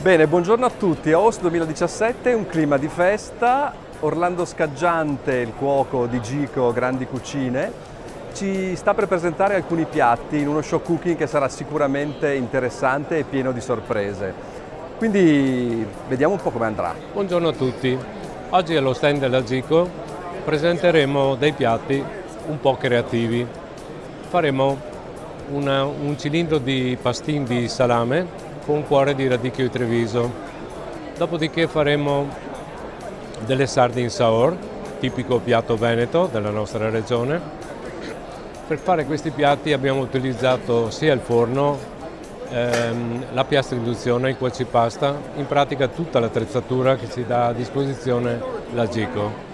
Bene, buongiorno a tutti. A Host 2017 un clima di festa. Orlando Scaggiante, il cuoco di Gico Grandi Cucine, ci sta per presentare alcuni piatti in uno show cooking che sarà sicuramente interessante e pieno di sorprese. Quindi vediamo un po' come andrà. Buongiorno a tutti. Oggi allo stand della Gico presenteremo dei piatti un po' creativi. Faremo una, un cilindro di pastin di salame con cuore di radicchio di Treviso. Dopodiché faremo delle sardine saur, tipico piatto veneto della nostra regione. Per fare questi piatti abbiamo utilizzato sia il forno, ehm, la piastra induzione, il cuocipasta, in pratica tutta l'attrezzatura che ci dà a disposizione la Gico.